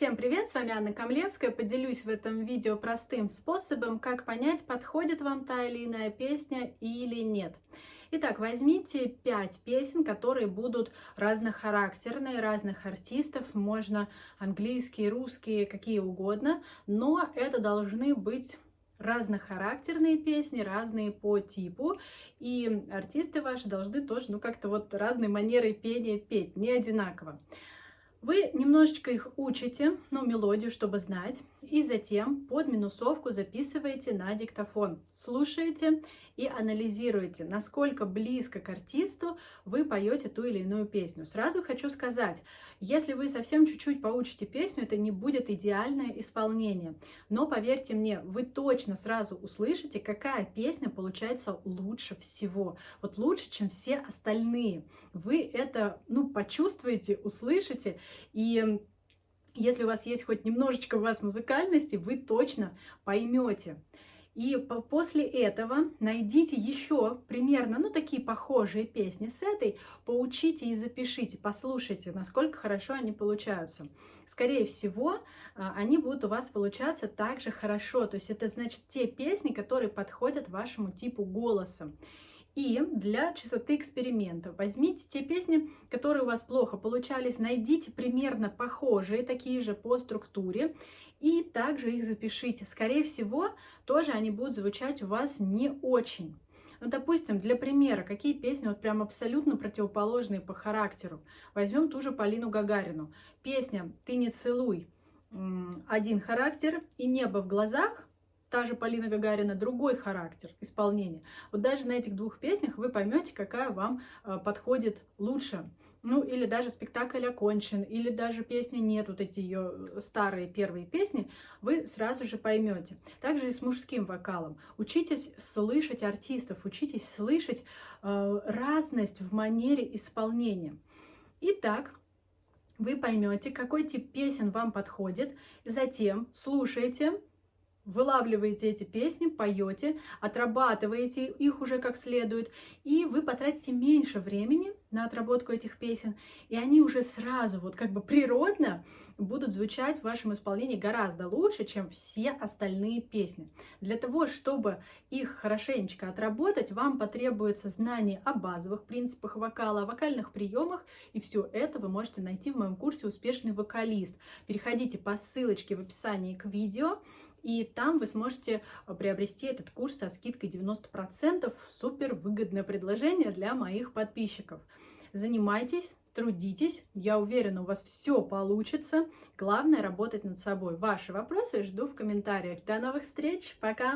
Всем привет, с вами Анна Камлевская. Поделюсь в этом видео простым способом, как понять, подходит вам та или иная песня или нет. Итак, возьмите 5 песен, которые будут разнохарактерные, разных артистов, можно английские, русские, какие угодно, но это должны быть разнохарактерные песни, разные по типу, и артисты ваши должны тоже, ну, как-то вот разной манерой пения петь, не одинаково. Вы немножечко их учите, ну, мелодию, чтобы знать, и затем под минусовку записываете на диктофон. Слушаете и анализируете, насколько близко к артисту вы поете ту или иную песню. Сразу хочу сказать, если вы совсем чуть-чуть поучите песню, это не будет идеальное исполнение. Но поверьте мне, вы точно сразу услышите, какая песня получается лучше всего. Вот лучше, чем все остальные. Вы это, ну, почувствуете, услышите, и если у вас есть хоть немножечко у вас музыкальности, вы точно поймете. И после этого найдите еще примерно, ну, такие похожие песни с этой, поучите и запишите, послушайте, насколько хорошо они получаются. Скорее всего, а, они будут у вас получаться также хорошо. То есть это значит те песни, которые подходят вашему типу голоса. И для чистоты эксперимента возьмите те песни, которые у вас плохо получались, найдите примерно похожие, такие же по структуре, и также их запишите. Скорее всего, тоже они будут звучать у вас не очень. Ну, допустим, для примера, какие песни вот прям абсолютно противоположные по характеру. Возьмем ту же Полину Гагарину. Песня «Ты не целуй» один характер, и «Небо в глазах» та же Полина Гагарина, другой характер исполнения. Вот даже на этих двух песнях вы поймете, какая вам э, подходит лучше. Ну, или даже спектакль окончен, или даже песни нет, вот эти ее э, старые первые песни, вы сразу же поймете. Также и с мужским вокалом. Учитесь слышать артистов, учитесь слышать э, разность в манере исполнения. Итак, вы поймете, какой тип песен вам подходит, затем слушайте вылавливаете эти песни, поете, отрабатываете их уже как следует, и вы потратите меньше времени на отработку этих песен, и они уже сразу, вот как бы природно будут звучать в вашем исполнении гораздо лучше, чем все остальные песни. Для того, чтобы их хорошенечко отработать, вам потребуется знание о базовых принципах вокала, о вокальных приемах, и все это вы можете найти в моем курсе «Успешный вокалист». Переходите по ссылочке в описании к видео, и там вы сможете э, приобрести этот курс со скидкой 90%. Супер выгодное предложение для моих подписчиков. Занимайтесь, трудитесь. Я уверена, у вас все получится. Главное работать над собой. Ваши вопросы жду в комментариях. До новых встреч. Пока!